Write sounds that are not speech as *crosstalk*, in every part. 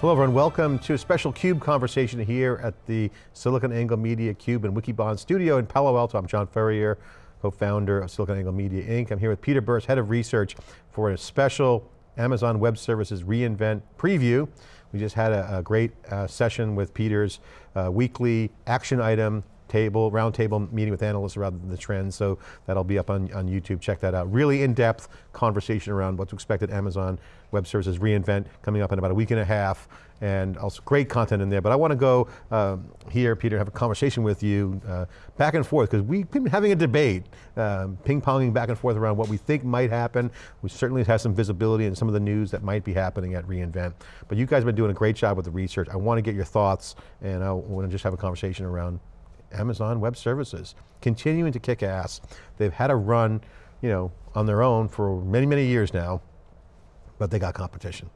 Hello everyone, welcome to a special CUBE conversation here at the SiliconANGLE Media CUBE and Wikibon studio in Palo Alto. I'm John Furrier, co-founder of SiliconANGLE Media Inc. I'm here with Peter Burris, head of research for a special Amazon Web Services reInvent preview. We just had a, a great uh, session with Peter's uh, weekly action item table, roundtable meeting with analysts around the trends, so that'll be up on, on YouTube, check that out. Really in-depth conversation around what to expect at Amazon Web Services reInvent coming up in about a week and a half, and also great content in there. But I want to go um, here, Peter, have a conversation with you uh, back and forth, because we've been having a debate, um, ping-ponging back and forth around what we think might happen. We certainly have some visibility in some of the news that might be happening at reInvent. But you guys have been doing a great job with the research. I want to get your thoughts, and I want to just have a conversation around Amazon Web Services, continuing to kick ass. They've had a run, you know, on their own for many, many years now, but they got competition.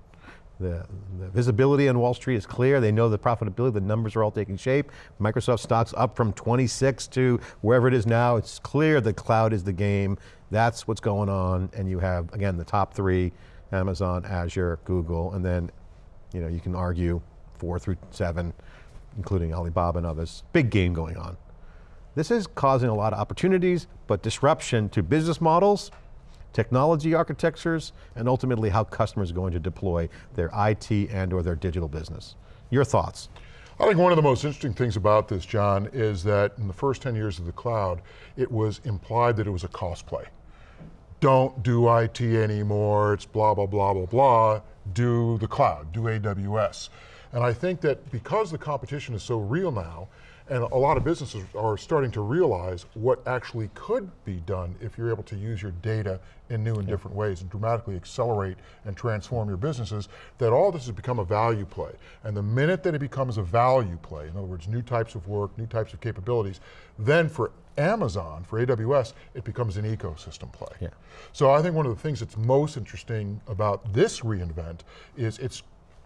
The, the, visibility on Wall Street is clear. They know the profitability, the numbers are all taking shape. Microsoft stocks up from 26 to wherever it is now. It's clear the cloud is the game. That's what's going on. And you have, again, the top three, Amazon, Azure, Google, and then you know, you can argue four through seven, including Alibaba and others. Big game going on. This is causing a lot of opportunities, but disruption to business models, technology architectures, and ultimately how customers are going to deploy their IT and or their digital business. Your thoughts? I think one of the most interesting things about this, John, is that in the first 10 years of the cloud, it was implied that it was a cost play. Don't do IT anymore, it's blah, blah, blah, blah, blah, do the cloud, do AWS. And I think that because the competition is so real now, and a lot of businesses are starting to realize what actually could be done if you're able to use your data in new and different ways and dramatically accelerate and transform your businesses, that all this has become a value play. And the minute that it becomes a value play, in other words, new types of work, new types of capabilities, then for Amazon, for AWS, it becomes an ecosystem play. Yeah. So I think one of the things that's most interesting about this reInvent is it's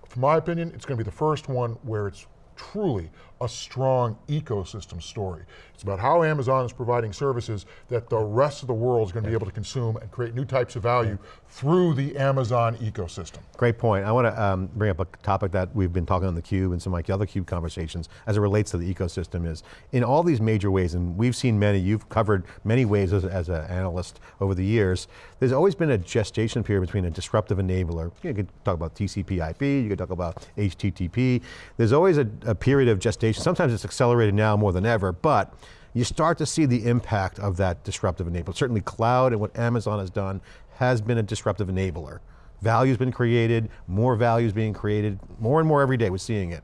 from my opinion, it's going to be the first one where it's truly a strong ecosystem story. It's about how Amazon is providing services that the rest of the world is going to be able to consume and create new types of value through the Amazon ecosystem. Great point. I want to um, bring up a topic that we've been talking on the Cube and some like other Cube conversations as it relates to the ecosystem is, in all these major ways, and we've seen many, you've covered many ways as, as an analyst over the years, there's always been a gestation period between a disruptive enabler, you could talk about TCP IP, you could talk about HTTP, there's always a, a period of gestation Sometimes it's accelerated now more than ever, but you start to see the impact of that disruptive enabler. Certainly cloud and what Amazon has done has been a disruptive enabler. Value's been created, more values being created, more and more every day we're seeing it.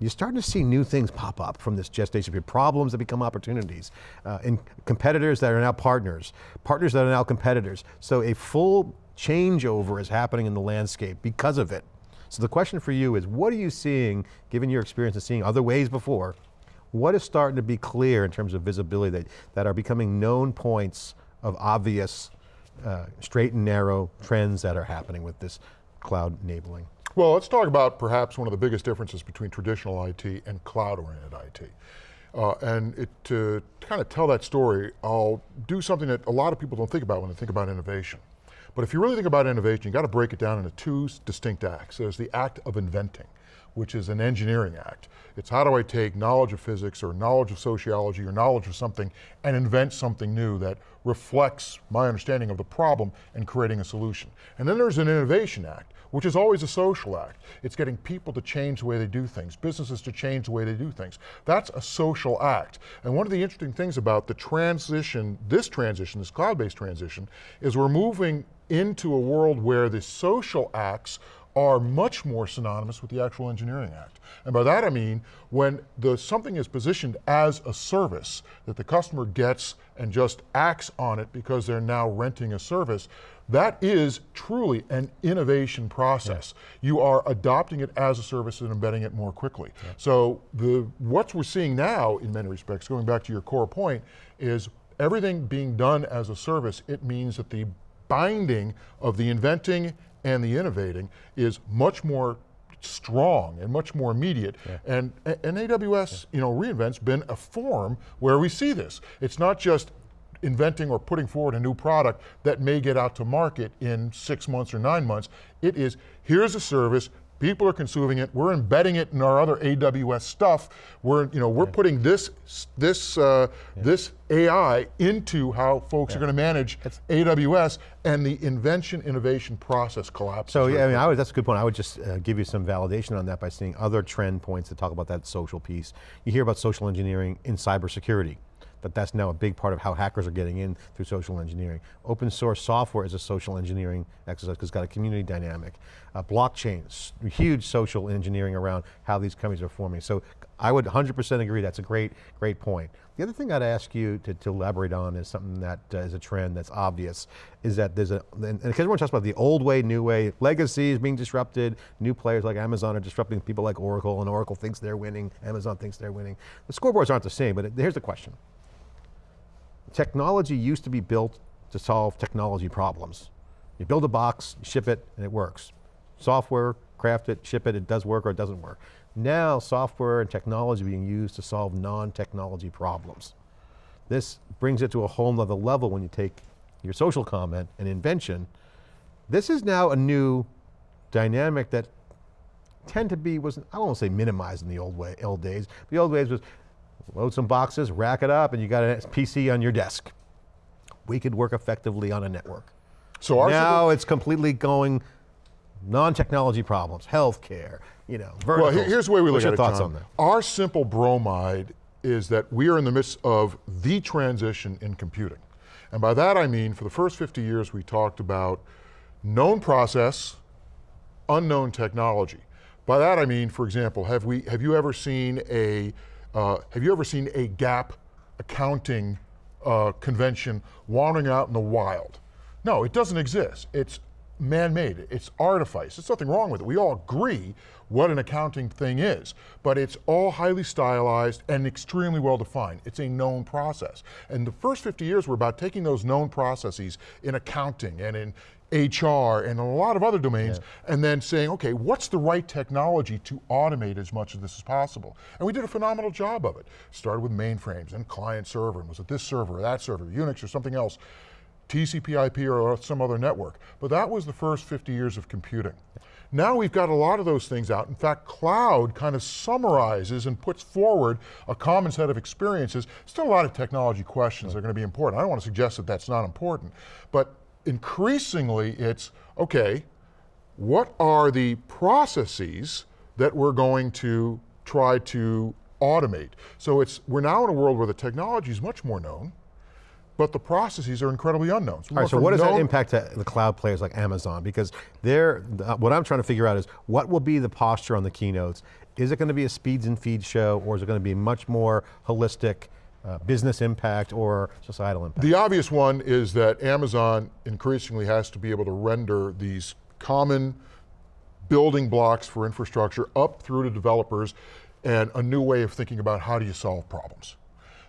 You're starting to see new things pop up from this gestation period, problems that become opportunities, uh, and competitors that are now partners, partners that are now competitors. So a full changeover is happening in the landscape because of it. So the question for you is, what are you seeing, given your experience of seeing other ways before, what is starting to be clear in terms of visibility that, that are becoming known points of obvious uh, straight and narrow trends that are happening with this cloud enabling? Well, let's talk about perhaps one of the biggest differences between traditional IT and cloud-oriented IT. Uh, and it, to kind of tell that story, I'll do something that a lot of people don't think about when they think about innovation. But if you really think about innovation, you got to break it down into two distinct acts. There's the act of inventing, which is an engineering act. It's how do I take knowledge of physics or knowledge of sociology or knowledge of something and invent something new that reflects my understanding of the problem and creating a solution. And then there's an innovation act, which is always a social act. It's getting people to change the way they do things, businesses to change the way they do things. That's a social act. And one of the interesting things about the transition, this transition, this cloud-based transition, is we're moving into a world where the social acts are much more synonymous with the actual engineering act. And by that I mean, when the, something is positioned as a service that the customer gets and just acts on it because they're now renting a service, that is truly an innovation process. Yeah. You are adopting it as a service and embedding it more quickly. Yeah. So the, what we're seeing now, in many respects, going back to your core point, is everything being done as a service, it means that the binding of the inventing and the innovating is much more strong and much more immediate. Yeah. And, and AWS, yeah. you know, reInvent's been a form where we see this. It's not just inventing or putting forward a new product that may get out to market in six months or nine months. It is, here's a service, People are consuming it. We're embedding it in our other AWS stuff. We're, you know, we're putting this, this, uh, this AI into how folks are going to manage AWS, and the invention innovation process collapses. So yeah, I mean. I would, that's a good point. I would just uh, give you some validation on that by seeing other trend points that talk about that social piece. You hear about social engineering in cybersecurity, that that's now a big part of how hackers are getting in through social engineering. Open source software is a social engineering exercise because it's got a community dynamic. Uh, blockchain, huge social engineering around how these companies are forming. So I would 100% agree, that's a great, great point. The other thing I'd ask you to, to elaborate on is something that uh, is a trend that's obvious, is that there's a, and because everyone talks about the old way, new way, legacy is being disrupted, new players like Amazon are disrupting people like Oracle, and Oracle thinks they're winning, Amazon thinks they're winning. The scoreboards aren't the same, but it, here's the question. Technology used to be built to solve technology problems. You build a box, ship it, and it works. Software, craft it, ship it, it does work or it doesn't work. Now, software and technology being used to solve non-technology problems. This brings it to a whole nother level when you take your social comment and invention. This is now a new dynamic that tend to be, was I won't say minimized in the old way, old days. The old ways was load some boxes, rack it up, and you got a PC on your desk. We could work effectively on a network. so our now it's completely going non-technology problems, healthcare, you know, verticals. here- here's the way we What's look your at it, thoughts on that? Our simple bromide is that we are in the midst of the transition in computing. And by that I mean, for the first 50 years we talked about known process, unknown technology. By that I mean, for example, have we have you ever seen a uh, have you ever seen a GAAP accounting uh, convention wandering out in the wild? No, it doesn't exist. It's man-made. It's artifice. There's nothing wrong with it. We all agree what an accounting thing is, but it's all highly stylized and extremely well defined. It's a known process. And the first 50 years were about taking those known processes in accounting and in HR and a lot of other domains, and then saying, okay, what's the right technology to automate as much of this as possible? And we did a phenomenal job of it. Started with mainframes and client server, and was it this server or that server, Unix or something else, TCP IP or some other network. But that was the first 50 years of computing. Now we've got a lot of those things out. In fact, cloud kind of summarizes and puts forward a common set of experiences. Still a lot of technology questions that are going to be important. I don't want to suggest that that's not important, but increasingly it's, okay, what are the processes that we're going to try to automate? So it's, we're now in a world where the technology is much more known, but the processes are incredibly unknown. All right, so what does that impact to the cloud players like Amazon? Because they're, uh, what I'm trying to figure out is what will be the posture on the keynotes? Is it going to be a speeds and feeds show or is it going to be much more holistic uh, business impact or societal impact? The obvious one is that Amazon increasingly has to be able to render these common building blocks for infrastructure up through to developers and a new way of thinking about how do you solve problems.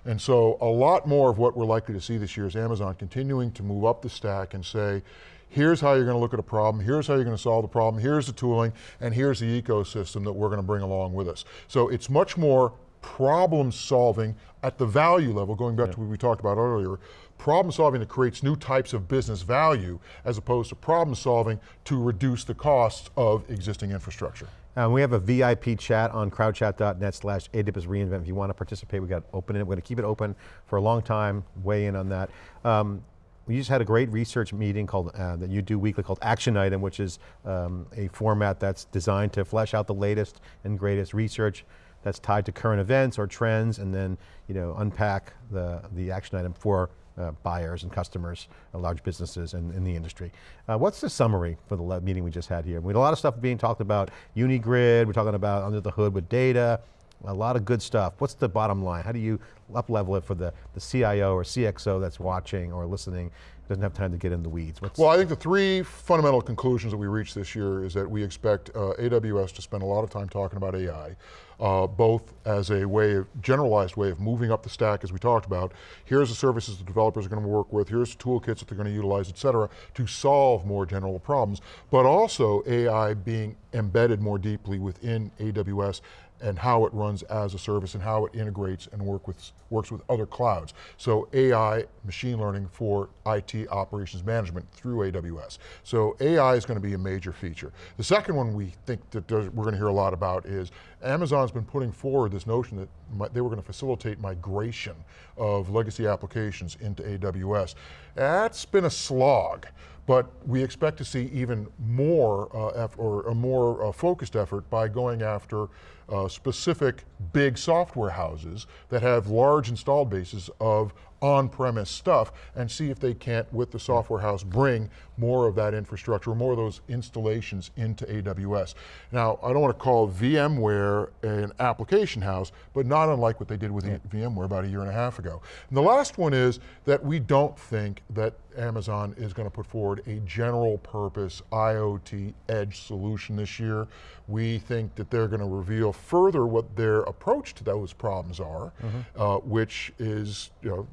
And so a lot more of what we're likely to see this year is Amazon continuing to move up the stack and say, here's how you're going to look at a problem, here's how you're going to solve the problem, here's the tooling, and here's the ecosystem that we're going to bring along with us. So it's much more problem solving at the value level, going back to what we talked about earlier, problem solving that creates new types of business value as opposed to problem solving to reduce the costs of existing infrastructure. Um, we have a VIP chat on crowdchat.net slash AWS reInvent. If you want to participate, we've got to open it. We're going to keep it open for a long time, weigh in on that. Um, we just had a great research meeting called, uh, that you do weekly called Action Item, which is um, a format that's designed to flesh out the latest and greatest research that's tied to current events or trends and then you know, unpack the, the action item for uh, buyers and customers, uh, large businesses in, in the industry. Uh, what's the summary for the meeting we just had here? We had a lot of stuff being talked about, Unigrid, we're talking about under the hood with data, a lot of good stuff. What's the bottom line? How do you up level it for the, the CIO or CXO that's watching or listening, doesn't have time to get in the weeds? What's, Well, I think the three fundamental conclusions that we reached this year is that we expect uh, AWS to spend a lot of time talking about AI, uh, both as a way of, generalized way of moving up the stack as we talked about. Here's the services the developers are going to work with, here's the toolkits that they're going to utilize, et cetera, to solve more general problems, but also AI being embedded more deeply within AWS and how it runs as a service and how it integrates and work with, works with other clouds. So AI, machine learning for IT operations management through AWS. So AI is going to be a major feature. The second one we think that we're going to hear a lot about is Amazon's been putting forward this notion that they were going to facilitate migration of legacy applications into AWS. That's been a slog but we expect to see even more uh, or a more uh, focused effort by going after uh, specific big software houses that have large installed bases of on-premise stuff and see if they can't, with the software house, bring more of that infrastructure, more of those installations into AWS. Now, I don't want to call VMware an application house, but not unlike what they did with yeah. VMware about a year and a half ago. And the last one is that we don't think that Amazon is going to put forward a general purpose IoT edge solution this year. We think that they're going to reveal further what their approach to those problems are, mm -hmm. uh, which is you know,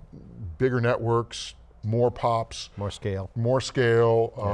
bigger networks, more pops. More scale. More scale, yeah.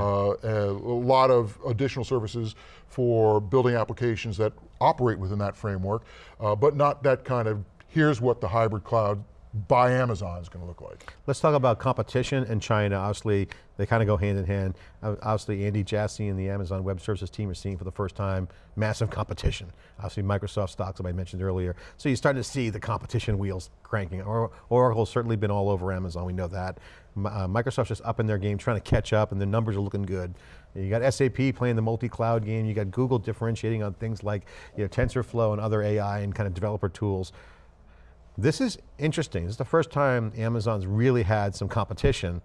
uh, a lot of additional services for building applications that operate within that framework, uh, but not that kind of, here's what the hybrid cloud by Amazon is going to look like. Let's talk about competition in China. Obviously, they kind of go hand in hand. Obviously, Andy Jassy and the Amazon Web Services team are seeing for the first time massive competition. Obviously, Microsoft stocks, that I mentioned earlier. So you're starting to see the competition wheels cranking. Or Oracle's certainly been all over Amazon, we know that. Uh, Microsoft's just up in their game, trying to catch up, and the numbers are looking good. You got SAP playing the multi-cloud game, you got Google differentiating on things like you know, TensorFlow and other AI and kind of developer tools. This is interesting. This is the first time Amazon's really had some competition.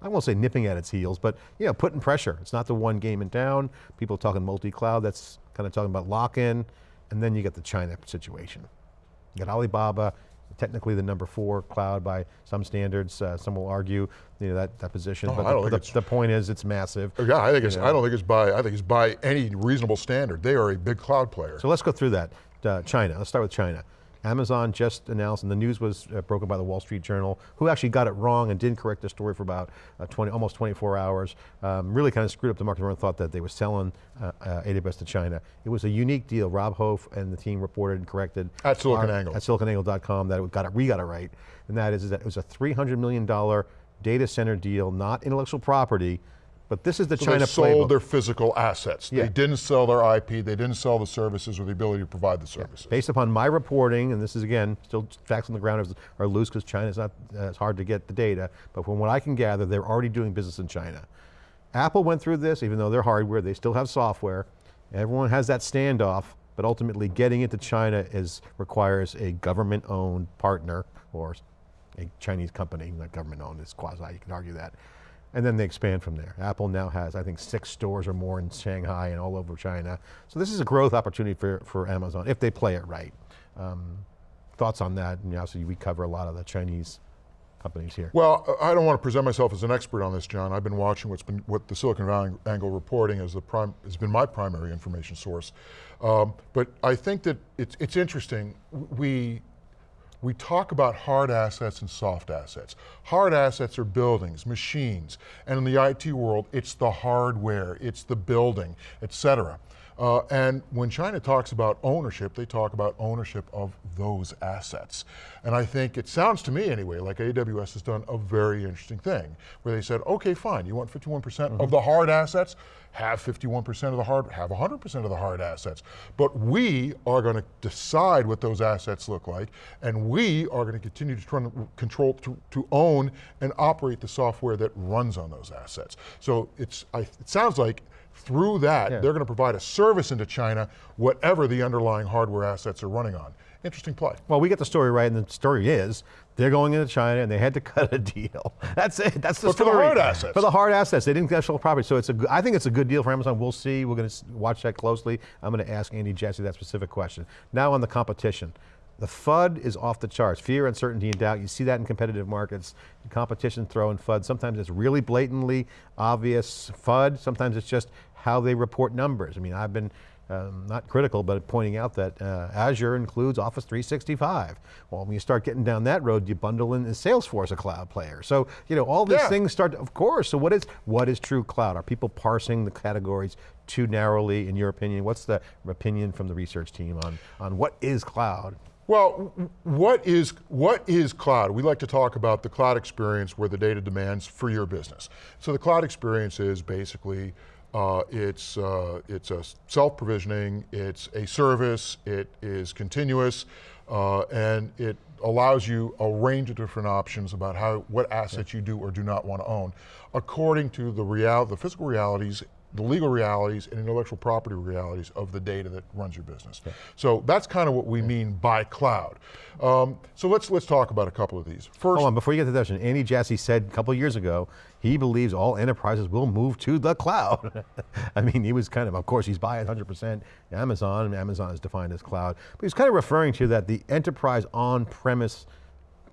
I won't say nipping at its heels, but you know, putting pressure. It's not the one game in town. People talking multi-cloud, that's kind of talking about lock-in, and then you get the China situation. You got Alibaba, technically the number four cloud by some standards. Uh, some will argue, you know, that, that position. Oh, but the, the, the, point is, it's massive. Yeah, I think it's. Know. I don't think it's by. I think it's by any reasonable standard. They are a big cloud player. So let's go through that. Uh, China. Let's start with China. Amazon just announced, and the news was uh, broken by the Wall Street Journal, who actually got it wrong and didn't correct the story for about uh, 20, almost 24 hours. Um, really kind of screwed up the market. Everyone thought that they were selling uh, uh AWS to China. It was a unique deal. Rob Hof and the team reported and corrected. At SiliconANGLE. At siliconangle.com that it got it, we got it right. And that is, is that it was a $300 million data center deal, not intellectual property, but this is the so China they sold playbook. their physical assets. Yeah. They didn't sell their IP, they didn't sell the services or the ability to provide the services. Yeah. Based upon my reporting, and this is again, still facts on the ground are loose because China's not, uh, it's hard to get the data, but from what I can gather, they're already doing business in China. Apple went through this, even though they're hardware, they still have software. Everyone has that standoff, but ultimately getting into China is, requires a government owned partner or a Chinese company, not government owned, it's quasi, you can argue that and then they expand from there. Apple now has, I think, six stores or more in Shanghai and all over China. So this is a growth opportunity for, for Amazon, if they play it right. Um, thoughts on that? And obviously we cover a lot of the Chinese companies here. Well, I don't want to present myself as an expert on this, John. I've been watching what's been, what the Silicon Valley Angle reporting as the prime, has been my primary information source. Um, but I think that it's, it's interesting. We, we talk about hard assets and soft assets. Hard assets are buildings, machines, and in the IT world, it's the hardware, it's the building, et cetera. Uh, and when China talks about ownership, they talk about ownership of those assets. And I think it sounds to me anyway, like AWS has done a very interesting thing, where they said, okay, fine, you want 51% mm -hmm. of the hard assets? Have 51% of the hard, have 100% of the hard assets. But we are going to decide what those assets look like, and we are going to continue to try to control, to, to own and operate the software that runs on those assets. So it's, I, it sounds like through that, yeah. they're going to provide a service into China, whatever the underlying hardware assets are running on. Interesting play. Well, we get the story right, and the story is, they're going into China and they had to *laughs* cut a deal. That's it, that's the but story. for the hard assets. For the hard assets, they didn't get actual property, so it's a, I think it's a good deal for Amazon. We'll see, we're going to watch that closely. I'm going to ask Andy Jassy that specific question. Now on the competition. The FUD is off the charts. Fear, uncertainty, and doubt. You see that in competitive markets. Competition throwing FUD. Sometimes it's really blatantly obvious FUD. Sometimes it's just how they report numbers. I mean, I've been um, not critical, but pointing out that uh, Azure includes Office 365. Well, when you start getting down that road, you bundle in Salesforce a cloud player. So, you know, all these Yeah. things start, of course, so what is, what is true cloud? Are people parsing the categories too narrowly, in your opinion? What's the opinion from the research team on, on what is cloud? Well, what is, what is cloud? We like to talk about the cloud experience where the data demands for your business. So the cloud experience is basically, uh, it's, uh, it's a self-provisioning, it's a service, it is continuous, uh, and it allows you a range of different options about how, what assets you do or do not want to own, according to the real, the physical realities the legal realities and intellectual property realities of the data that runs your business. So that's kind of what we mean by cloud. Um, so let's let's talk about a couple of these. First, Hold on, before you get to that, Andy Jassy said a couple of years ago, he believes all enterprises will move to the cloud. *laughs* I mean, he was kind of, of course, he's buying 100% Amazon, and Amazon is defined as cloud, but he's kind of referring to that the enterprise on-premise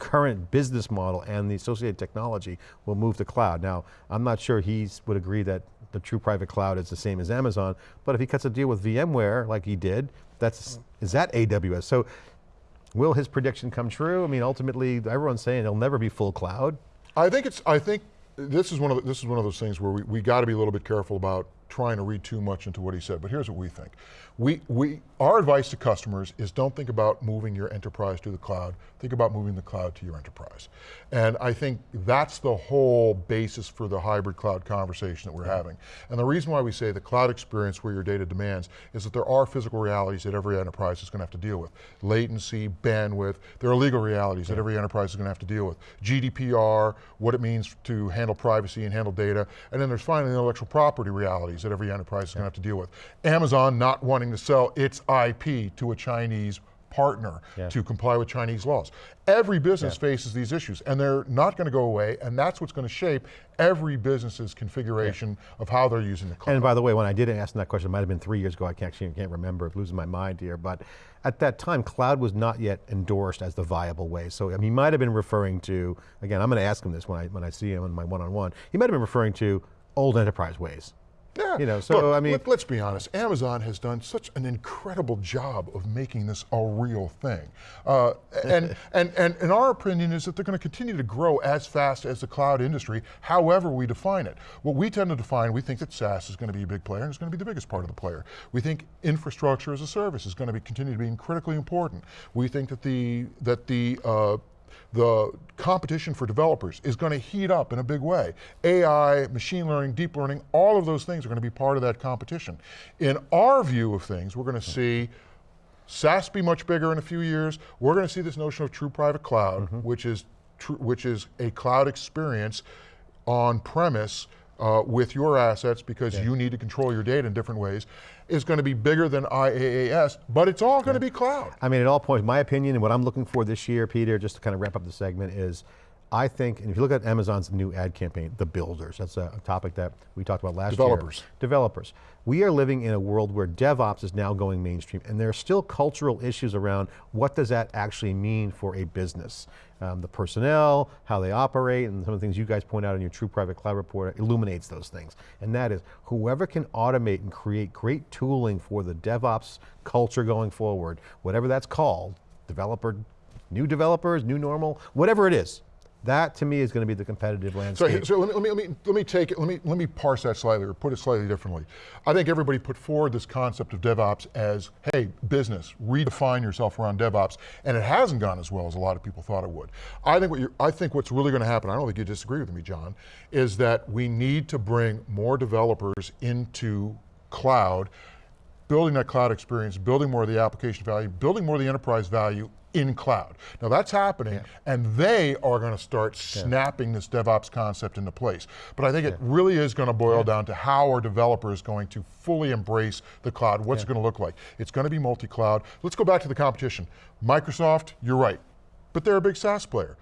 current business model and the associated technology will move to cloud. Now, I'm not sure he would agree that the true private cloud is the same as Amazon, but if he cuts a deal with VMware like he did, that's, is that AWS? So Will his prediction come true? I mean, ultimately, everyone's saying it'll never be full cloud. I think it's. I think this is one of the, this is one of those things where we, we got to be a little bit careful about trying to read too much into what he said. But here's what we think. We we our advice to customers is don't think about moving your enterprise to the cloud. Think about moving the cloud to your enterprise. And I think that's the whole basis for the hybrid cloud conversation that we're having. And the reason why we say the cloud experience where your data demands is that there are physical realities that every enterprise is going to have to deal with. Latency, bandwidth, there are legal realities that every enterprise is going to have to deal with. GDPR, what it means to handle privacy and handle data, and then there's finally the intellectual property realities that every enterprise is going to have to deal with. Amazon not wanting to sell its IP to a Chinese partner Yeah. to comply with Chinese laws. Every business faces these issues and they're not going to go away and that's what's going to shape every business's configuration of how they're using the cloud. And by the way, when I did ask him that question, it might have been three years ago, I can't, actually can't remember, I'm losing my mind here, but at that time, cloud was not yet endorsed as the viable way. So I mean, he might have been referring to, again, I'm going to ask him this when I, when I see him in my one-on-one, he might have been referring to old enterprise ways. Yeah. You know, so, Look, I mean- let, us be honest. Amazon has done such an incredible job of making this a real thing, uh, and, *laughs* and and and our opinion is that they're going to continue to grow as fast as the cloud industry, however we define it. What we tend to define, we think that SaaS is going to be a big player and it's going to be the biggest part of the player. We think infrastructure as a service is going to be continue to be critically important. We think that the that the uh, the competition for developers is going to heat up in a big way. AI, machine learning, deep learning, all of those things are going to be part of that competition. In our view of things, we're going to see SaaS be much bigger in a few years. We're going to see this notion of true private cloud, which is which is a cloud experience on premise uh, with your assets because you need to control your data in different ways, is going to be bigger than IaaS, but it's all going to be cloud. I mean, at all points, my opinion and what I'm looking for this year, Peter, just to kind of wrap up the segment is, I think, and if you look at Amazon's new ad campaign, the builders, that's a, topic that we talked about last Developers. year. Developers. We are living in a world where DevOps is now going mainstream and there are still cultural issues around what does that actually mean for a business. Um, the personnel, how they operate, and some of the things you guys point out in your True Private Cloud report illuminates those things. And that is, whoever can automate and create great tooling for the DevOps culture going forward, whatever that's called, developer, new developers, new normal, whatever it is, that to me is going to be the competitive So, landscape. so let, me, let, me, let, me, let me take it, let me, let me parse that slightly or put it slightly differently. I think everybody put forward this concept of DevOps as, hey, business, redefine yourself around DevOps, and it hasn't gone as well as a lot of people thought it would. I think, what you're, I think what's really going to happen, I don't think you disagree with me, John, is that we need to bring more developers into cloud, building that cloud experience, building more of the application value, building more of the enterprise value in cloud. Now that's happening, and they are going to start snapping this DevOps concept into place. But I think it really is going to boil down to how are developers going to fully embrace the cloud, what's it going to look like. It's going to be multi-cloud. Let's go back to the competition. Microsoft, you're right, but they're a big SaaS player.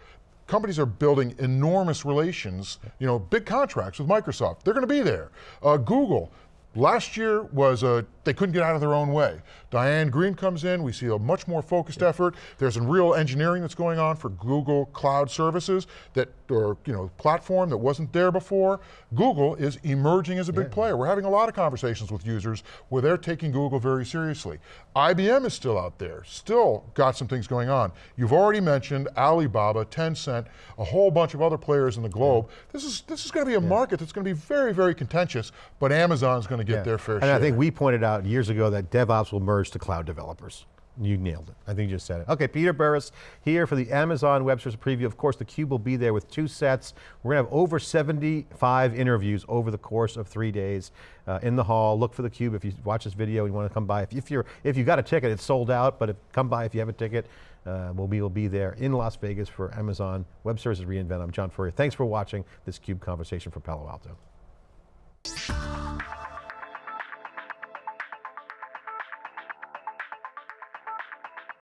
Companies are building enormous relations, you know, big contracts with Microsoft. They're going to be there. Uh, Google, Last year was a, they couldn't get out of their own way. Diane Greene comes in, we see a much more focused effort. There's a real engineering that's going on for Google Cloud Services that, or you know, platform that wasn't there before. Google is emerging as a big player. We're having a lot of conversations with users where they're taking Google very seriously. IBM is still out there, still got some things going on. You've already mentioned Alibaba, Tencent, a whole bunch of other players in the globe. This is this is going to be a market that's going to be very, very contentious, but Amazon's going to get Yeah. their fair and share. I think we pointed out years ago that DevOps will merge to cloud developers. You nailed it. I think you just said it. Okay, Peter Burris here for the Amazon Web Services preview. Of course, theCUBE will be there with two sets. We're going to have over 75 interviews over the course of three days uh, in the hall. Look for theCUBE if you watch this video, you want to come by. If, if, you're, if you got a ticket, it's sold out, but if, come by if you have a ticket. Uh, we'll, be, we'll be there in Las Vegas for Amazon Web Services reInvent. I'm John Furrier. Thanks for watching this CUBE conversation for Palo Alto.